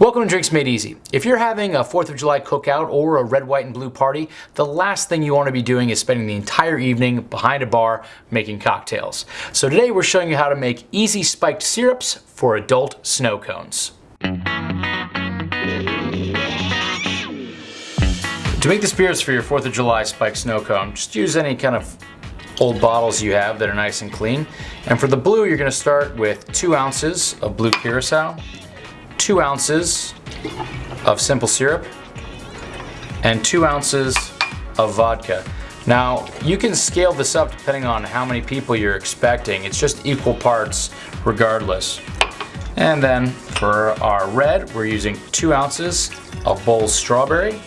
Welcome to Drinks Made Easy. If you're having a 4th of July cookout or a red, white, and blue party, the last thing you want to be doing is spending the entire evening behind a bar making cocktails. So today we're showing you how to make easy spiked syrups for adult snow cones. To make the spirits for your 4th of July spiked snow cone, just use any kind of old bottles you have that are nice and clean. And for the blue, you're going to start with 2 ounces of blue curacao, two ounces of simple syrup and two ounces of vodka. Now, you can scale this up depending on how many people you're expecting. It's just equal parts regardless. And then for our red, we're using two ounces of Bols strawberry,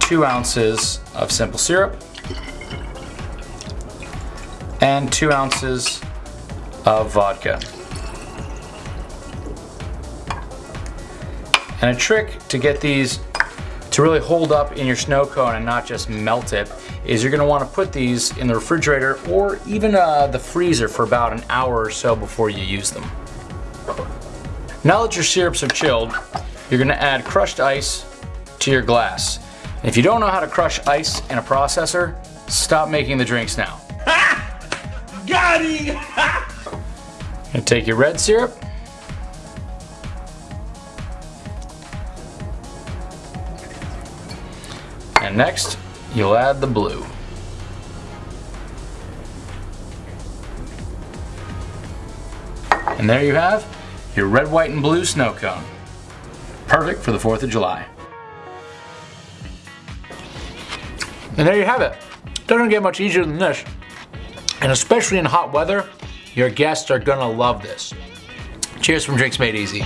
two ounces of simple syrup, and two ounces of vodka. And a trick to get these to really hold up in your snow cone and not just melt it is you're gonna wanna put these in the refrigerator or even uh, the freezer for about an hour or so before you use them. Now that your syrups are chilled, you're gonna add crushed ice to your glass. If you don't know how to crush ice in a processor, stop making the drinks now. Got him! and take your red syrup, And next, you'll add the blue. And there you have your red, white, and blue snow cone. Perfect for the 4th of July. And there you have it. Doesn't get much easier than this. And especially in hot weather, your guests are gonna love this. Cheers from Drinks Made Easy.